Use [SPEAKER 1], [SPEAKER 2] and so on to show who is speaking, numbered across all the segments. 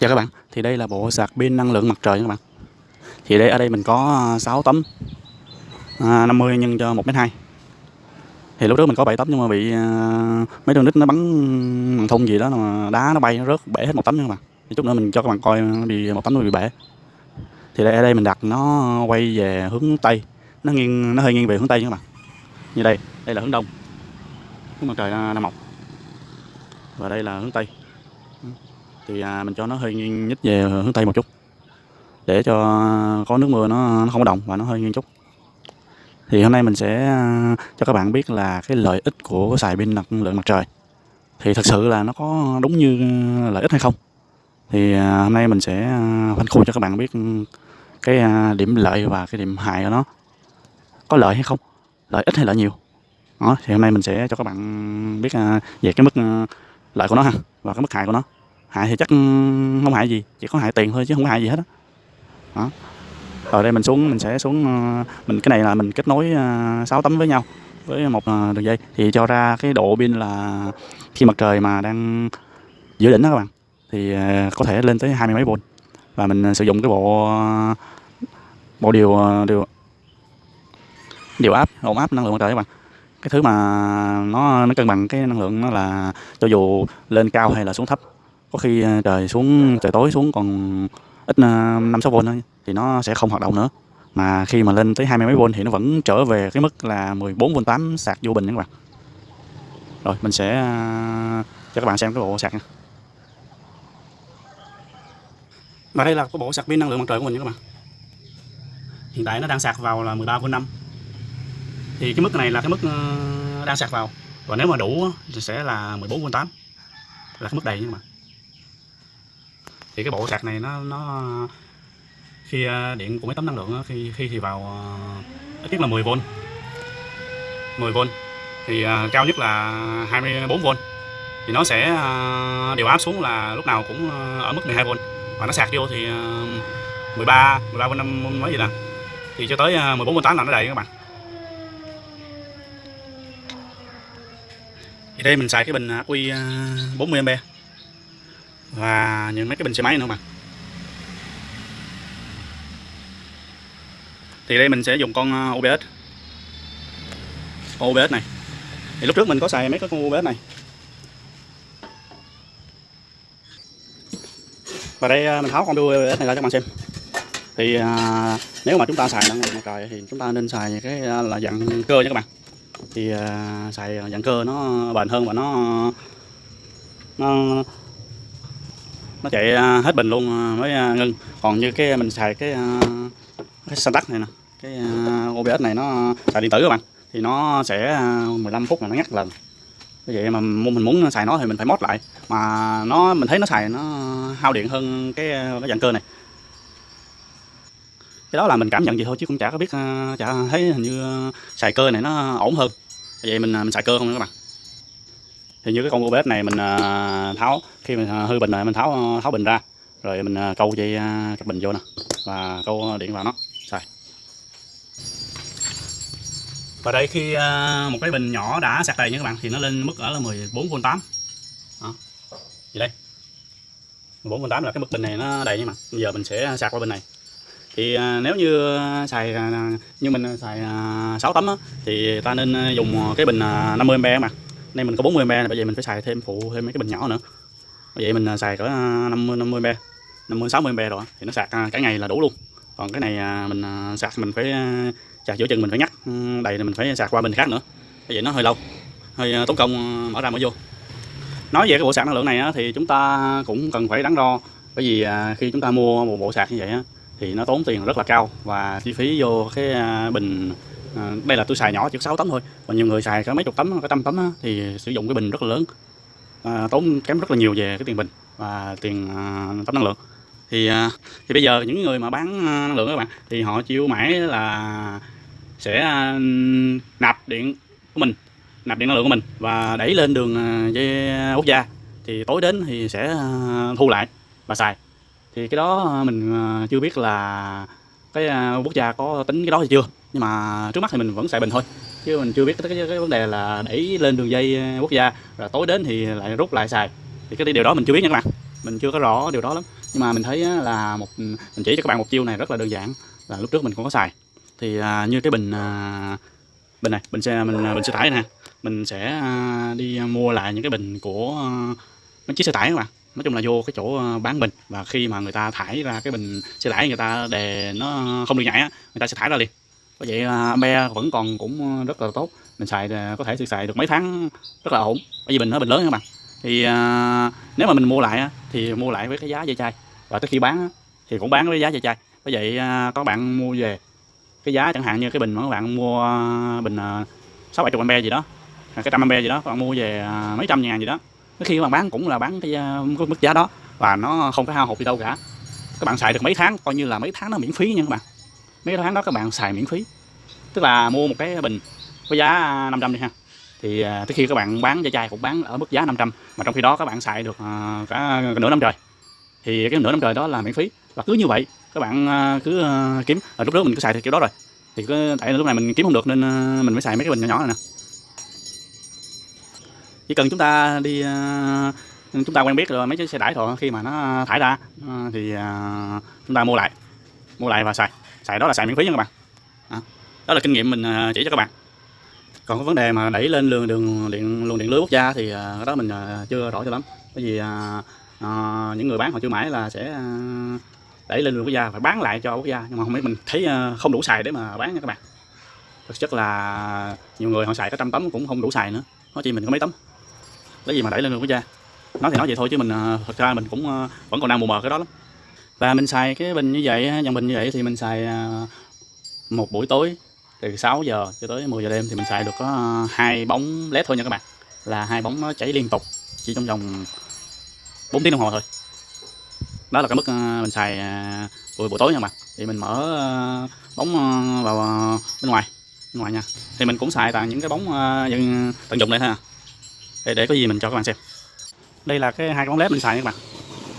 [SPEAKER 1] Chào các bạn, thì đây là bộ sạc pin năng lượng mặt trời các bạn. Thì đây ở đây mình có à, 6 tấm à, 50 nhân cho 1m2 Thì lúc trước mình có 7 tấm nhưng mà bị à, mấy đường nít nó bắn thun gì đó mà đá nó bay nó rớt bể hết một tấm nha các bạn. Thì chút nữa mình cho các bạn coi nó bị một tấm nó bị bể. Thì đây ở đây mình đặt nó quay về hướng Tây. Nó nghiêng nó hơi nghiêng về hướng Tây nha các bạn. Như đây, đây là hướng Đông. Hướng mặt trời à, đang mọc Và đây là hướng Tây thì à, mình cho nó hơi nghiêng nhích về hướng tây một chút. Để cho có nước mưa nó, nó không có động và nó hơi nghiêng chút. Thì hôm nay mình sẽ à, cho các bạn biết là cái lợi ích của xài pin năng lượng mặt trời. Thì thật sự là nó có đúng như lợi ích hay không? Thì à, hôm nay mình sẽ phân khu cho các bạn biết cái điểm lợi và cái điểm hại của nó. Có lợi hay không? Lợi ích hay lợi nhiều? Đó thì hôm nay mình sẽ cho các bạn biết về cái mức lợi của nó ha và cái mức hại của nó hại thì chắc không hại gì, chỉ có hại tiền thôi chứ không hại gì hết đó. đó. Rồi đây mình xuống, mình sẽ xuống ờ, mình, cái này là mình kết nối ờ, 6 tấm với nhau, với một ờ, đường dây. Thì cho ra cái độ pin là khi mặt trời mà đang giữa đỉnh đó các bạn, thì có thể lên tới hai mươi mấy volt. Và mình sử dụng cái bộ bộ điều điều điều áp ổn áp năng lượng mặt trời các bạn. Cái thứ mà nó nó cân bằng cái năng lượng nó là cho dù lên cao hay là xuống thấp có khi ờ, trời xuống, trời tối xuống còn ít ờ, năm sáu v thôi, thì nó sẽ không hoạt động nữa. Mà khi mà lên tới hai mươi mấy v thì nó vẫn trở về cái mức là 14 v 8 sạc vô bình nha các bạn. Rồi, mình sẽ ờ, cho các bạn xem cái bộ sạc nha. Và đây là cái bộ sạc pin năng lượng mặt trời của mình nha các bạn. Hiện tại nó đang sạc vào là 13 v 5 thì cái mức này là cái mức đang sạc vào. Và nếu mà đủ thì sẽ là 14 v 8 là cái mức đầy nha các bạn thì cái bộ sạc này nó nó, khi à, điện của mấy tấm năng lượng khi khi thì vào à, ít nhất là 10V 10V thì à, cao nhất là 24V thì nó sẽ điều áp xuống là lúc nào cũng ở mức 12V và nó sạc vô thì 13 13V 5 mấy gì nè thì cho tới 14V8 là nó đầy các bạn. Thì đây mình xài cái bình Aqi 40A và những mấy cái bình xe máy nữa mà thì đây mình sẽ dùng con ờ, OBS con OBS này. Thì lúc trước mình có xài mấy cái con OBS này. Và đây ờ, mình tháo con OBS này ra cho các bạn xem. Thì à, nếu mà chúng ta xài năng lượng mặt trời thì chúng ta nên xài cái là dạng cơ nha các bạn. Thì à, xài dạng cơ nó bền hơn và nó nó nó chạy à, hết bình luôn à, mới à, ngưng. Còn như cái mình xài cái cái Santac này nè, cái OBS này nó xài điện tử các bạn, thì nó sẽ 15 phút là nó ngắt lần như vậy mà mình muốn xài nó thì mình phải mót lại. Mà nó, mình thấy nó xài nó hao điện hơn cái cái dạng cơ này. Cái đó là mình cảm nhận gì thôi chứ cũng chả có biết chả thấy hình như xài cơ này nó ổn hơn. Vậy mình mình xài cơ không các bạn thì như cái con bếp này mình à, tháo khi mình à, hư bình này mình tháo à, tháo bình ra. Rồi mình câu dây cặp bình vô nè và câu điện vào nó. Xài và đây khi một cái bình nhỏ đã sạc đầy nha các bạn thì nó lên mức ở là 14V8 đó. Gì đây. 14V8 là cái mức bình này nó đầy nha mà bây giờ mình sẽ sạc qua bình này. Thì nếu như xài như mình xài 6 tấm á, thì ta nên dùng cái bình 50A mà nay mình có 40 mb bởi giờ mình phải xài thêm phụ thêm mấy cái bình nhỏ nữa. Bởi vậy mình à, xài cỡ 50 50 mb 50 60 mb rồi, thì nó sạc à, cả ngày là đủ luôn. Còn cái này à, mình sạc mình phải sạc giữa chừng mình phải ngắt ừ, đầy thì mình phải sạc qua bình khác nữa. Bởi vậy nó hơi lâu, hơi tốn công mở ra mở vô. Nói về cái bộ sạc năng lượng này thì chúng ta cũng cần phải đắn đo. Bởi vì khi chúng ta mua một bộ sạc như vậy thì nó tốn tiền rất là cao và chi phí vô cái bình à, đây là tôi xài nhỏ chỉ 6 tấm thôi. Còn nhiều người xài cả mấy chục tấm cả trăm tấm á, thì sử dụng cái bình rất là lớn. À, tốn kém rất là nhiều về cái tiền bình và tiền à, tấm năng lượng. Thì à, thì bây giờ những người mà bán à, năng lượng các bạn thì họ chịu mãi là sẽ à, nạp điện của mình nạp điện năng lượng của mình và đẩy lên đường à, dây quốc gia. Thì tối đến thì sẽ à, thu lại và xài. Thì cái đó mình chưa biết là cái quốc gia có tính cái đó hay chưa nhưng mà trước mắt thì mình vẫn xài bình thôi. Chứ mình chưa biết cái, cái, cái vấn đề là đẩy lên đường dây ờ, quốc gia rồi tối đến thì lại rút lại xài. Thì cái điều đó mình chưa biết nha các bạn. Mình chưa có rõ điều đó lắm. Nhưng mà mình thấy là một mình chỉ cho các bạn một chiêu này rất là đơn giản là lúc trước mình cũng có xài. Thì à, như cái bình à, bình này bình xe mình bình xe tải nè mình sẽ à, đi mua lại những cái bình của à, mấy chiếc xe tải các bạn. Nói chung là vô cái chỗ bán bình. Và khi mà người ta thải ra cái bình xe tải người ta đề nó không được nhảy á người ta sẽ thải ra liền có vậy à, be vẫn còn cũng ờ, rất là tốt. Mình xài à, có thể sử xài được mấy tháng rất là ổn. Bởi vì bình nó bình lớn các bạn. Thì à, nếu mà mình mua lại thì mua lại với cái giá dây chai. Và tới khi bán thì cũng bán với giá dây chai. Bởi vậy à, có bạn mua về cái giá chẳng hạn như cái bình mà các bạn mua à, bình à, sáu bảy chục ampe gì đó cái trăm ampe gì đó các bạn mua về mấy trăm ngàn gì đó. Cái khi các bạn bán cũng là bán cái cái mức giá đó. Và nó không có hao hụt gì đâu cả. Các bạn xài được mấy tháng coi như là mấy tháng nó miễn phí nha các bạn mấy tháng đó các bạn xài miễn phí. Tức là mua một cái bình với giá à, 500 đi ha. Thì à, tới khi các bạn bán dây chai cũng bán ở mức giá 500 mà trong khi đó các bạn xài được à, cả nửa năm trời. Thì cái nửa năm trời đó là miễn phí. Và cứ như vậy, các bạn cứ kiếm. Ở lúc trước mình cứ xài theo kiểu đó rồi. Thì cứ, tại lúc này mình kiếm không được nên mình mới xài mấy cái bình nhỏ nhỏ này nè. Chỉ cần chúng ta đi chúng ta quen biết rồi, mấy chiếc xe tải thôi khi mà nó thải ra thì chúng ta mua lại. Mua lại và xài xài đó là xài miễn phí nha các bạn. Đó, đó là kinh nghiệm mình à, chỉ cho các bạn. Còn có vấn đề mà đẩy lên đường đường điện luồng điện lưới quốc gia thì à, cái đó mình à, chưa rõ cho lắm. Bởi vì à, à, những người bán họ chưa mãi là sẽ à, đẩy lên đường quốc gia phải bán lại cho quốc gia. Nhưng mà không biết mình thấy à, không đủ xài để mà bán nha các bạn. Thực chất là nhiều người họ xài có trăm tấm cũng không đủ xài nữa. Nói chi mình có mấy tấm. Lấy gì mà đẩy lên đường quốc gia? Nói thì nói vậy thôi chứ mình thật ra mình cũng vẫn còn đang mù mờ cái đó lắm và mình xài cái bình như vậy dòng bình như vậy thì mình xài à, một buổi tối từ 6 giờ cho tới 10 giờ đêm thì mình xài được có hai bóng led thôi nha các bạn. Là hai bóng nó chảy liên tục chỉ trong vòng 4 tiếng đồng hồ thôi. Đó là cái mức à, mình xài à, buổi buổi tối nha các bạn. Thì mình mở bóng vào bên ngoài bên ngoài nha. Thì mình cũng xài toàn những cái bóng dân tận dụng đây thôi à. Để, để có gì mình cho các bạn xem. Đây là cái hai cái bóng led mình xài nha các bạn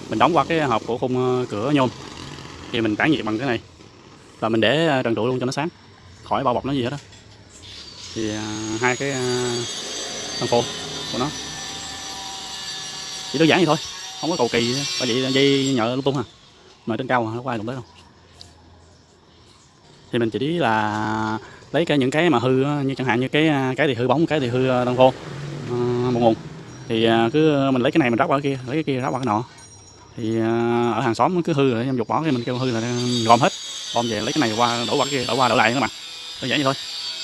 [SPEAKER 1] mình đóng qua cái hộp của khung ờ, cửa nhôm. Thì mình tản nhiệt bằng cái này. Và mình để ờ, trần trụi luôn cho nó sáng. Khỏi bao bọc nó gì hết đó thì ờ, hai cái thân phô của nó. Chỉ đơn giản vậy thôi. Không có cầu kỳ gì bởi vậy dây nhợ lung tung à. Mà trên cao mà, nó qua ai đụng tới đâu. Thì mình chỉ là lấy cái những cái mà hư như chẳng hạn như cái cái thì hư bóng, cái thì hư thân phô. Một nguồn. Thì cứ mình lấy cái này mình ráp qua cái kia, lấy cái kia ráp qua cái nọ thì à, ở hàng xóm cứ hư rồi, em dục bỏ cái mình kêu hư là gom hết. Gom về lấy cái này qua, đổ qua cái kia, đổ qua đổ lại các bạn. Đơn giản vậy thôi.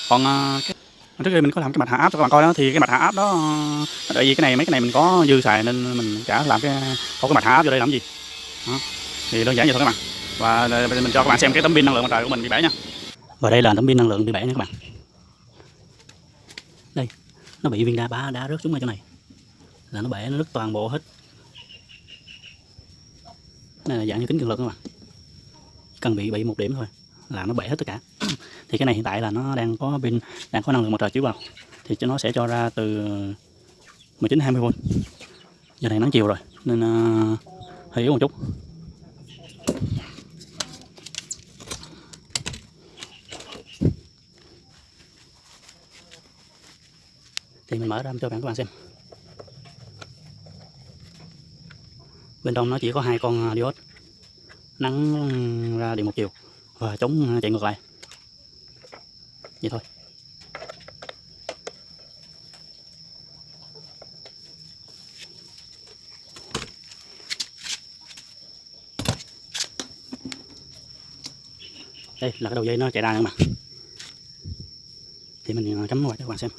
[SPEAKER 1] Còn à, cái trước khi mình có làm cái mặt hạ áp cho các bạn coi đó, thì cái mặt hạ áp đó à, tại vì cái này, mấy cái này mình có dư xài nên mình chả làm cái, có cái mặt hạ áp vô đây làm gì. Đó. thì đơn giản vậy thôi các bạn. Và mình cho các bạn xem cái tấm pin năng lượng mặt trời của mình bị bể nha. Và đây là tấm pin năng lượng bị bể nha các bạn. Đây, nó bị viên đá bá đá rớt xuống ở chỗ này. Là nó bể nó rớt toàn bộ hết này là dạng như kính cường lực các bạn à? cần bị bị một điểm thôi là nó bể hết tất cả. Thì cái này hiện tại là nó đang có pin đang có năng lượng mặt trời chiếu vào. Thì cho nó sẽ cho ra từ 19 20 v giờ này nắng chiều rồi nên uh, hơi yếu một chút. Thì mình mở ra cho bạn các bạn xem. Bên trong nó chỉ có hai con à, diode nắng ra điện một chiều và chống à, chạy ngược lại. Vậy thôi. Đây là cái đầu dây nó chạy ra nữa mà. Thì mình à, cắm vào cho các bạn xem.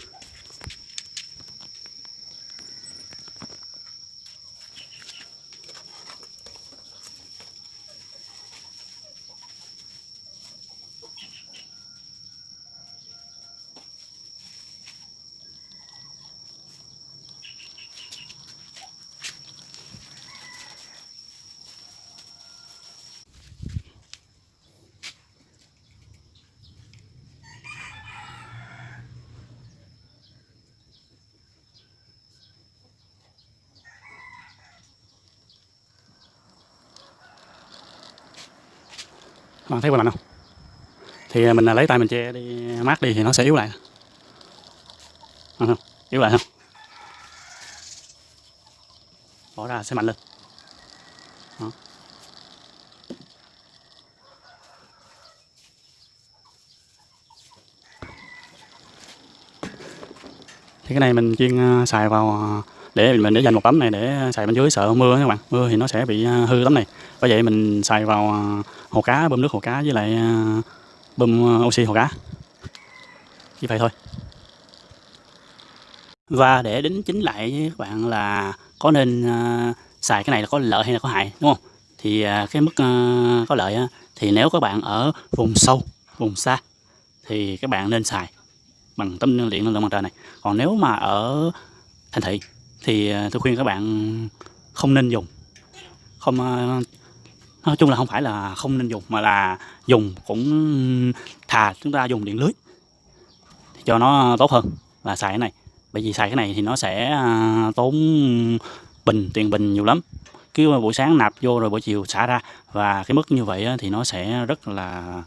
[SPEAKER 1] các bạn thấy qua lạnh không? Thì à, mình à, lấy tay mình che đi mát đi thì nó sẽ yếu lại. À, không? yếu lại không? Bỏ ra sẽ mạnh lên. Thì cái này mình chuyên à, xài vào để mình để dành một tấm này để xài bên dưới, sợ mưa các bạn. Mưa thì nó sẽ bị à, hư tấm này. Bởi vậy mình xài vào à, hồ cá, bơm nước hồ cá với lại à, bơm oxy hồ cá. Như vậy thôi. Và để đính chính lại với các bạn là có nên xài cái này là có lợi hay là có hại, đúng không? Thì cái mức có lợi thì nếu các bạn ở vùng sâu, vùng xa thì các bạn nên xài bằng tấm điện năng lượng mặt trời này. Còn nếu mà ở thành thị thì à, tôi khuyên các bạn không nên dùng. Không à, nói chung là không phải là không nên dùng, mà là dùng cũng thà chúng ta dùng điện lưới cho nó tốt hơn là xài cái này. Bởi vì xài cái này thì nó sẽ à, tốn bình, tiền bình nhiều lắm. Cứ buổi sáng nạp vô rồi buổi chiều xả ra và cái mức như vậy thì nó sẽ rất là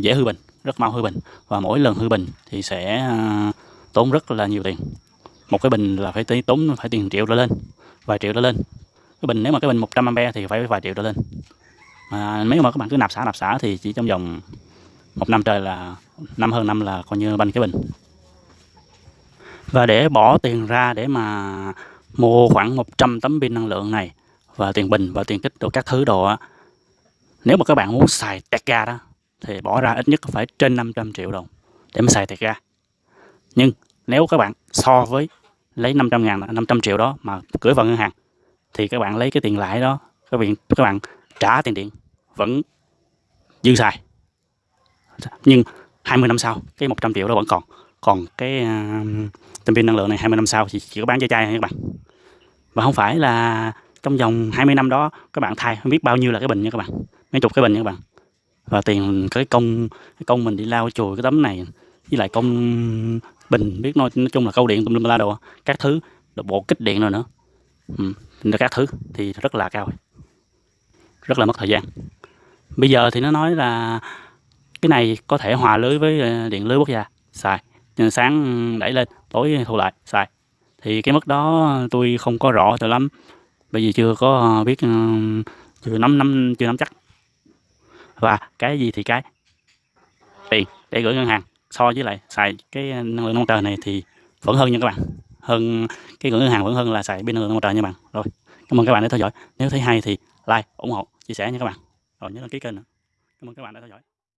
[SPEAKER 1] dễ hư bình, rất mau hư bình. Và mỗi lần hư bình thì sẽ tốn rất là nhiều tiền một cái bình là phải tí- tốn, phải tiền triệu trở lên, vài triệu trở lên. Cái bình, nếu mà cái bình 100 ampe thì phải vài triệu trở lên. Mà nếu mà các bạn cứ nạp xả nạp xả thì chỉ trong vòng một năm trời là, năm hơn năm là coi như banh cái bình. Và để bỏ tiền ra để mà mua khoảng 100 tấm pin năng lượng này, và tiền bình và tiền kích đồ các thứ đồ á, nếu mà các bạn muốn xài tẹt ga đó, thì bỏ ra ít nhất phải trên 500 triệu đồng để mà xài tẹt ga. Nhưng nếu các bạn so với lấy 500 ngàn 500 triệu đó mà gửi vào ngân hàng thì các bạn lấy cái tiền lãi đó các bạn các bạn trả tiền điện vẫn dư xài. Nhưng 20 năm sau cái 100 triệu đó vẫn còn. Còn cái à, uh, tấm pin năng lượng này 20 năm sau thì chỉ có bán cho chai thôi các bạn. Và không phải là trong vòng 20 năm đó các bạn thay không biết bao nhiêu là cái bình nha các bạn. Mấy chục cái bình nha các bạn. Và tiền cái công cái công mình đi lau chùi cái tấm này với lại công bình biết nói, nói chung là câu điện tùm lum la đồ các thứ đồ bộ kích điện rồi nữa. Ừ, các thứ thì rất là cao rất là mất thời gian. Bây giờ thì nó nói là cái này có thể hòa lưới với ờ, điện lưới quốc gia. Xài. Nhưng sáng đẩy lên tối thu lại xài. Thì cái mức đó tôi không có rõ cho lắm bởi vì chưa có biết ờ, chưa nắm nắm chưa nắm chắc. Và cái gì thì cái? Tiền để gửi ngân hàng so với lại xài cái năng lượng mặt trời này thì vẫn hơn nha các bạn. Hơn cái ngưỡng ngân hàng vẫn hơn là xài pin năng lượng mặt trời nha các bạn. Rồi, cảm ơn các bạn đã theo dõi. Nếu thấy hay thì like, ủng hộ, chia sẻ nha các bạn. Rồi, nhớ đăng ký kênh nữa. Cảm ơn các bạn đã theo dõi.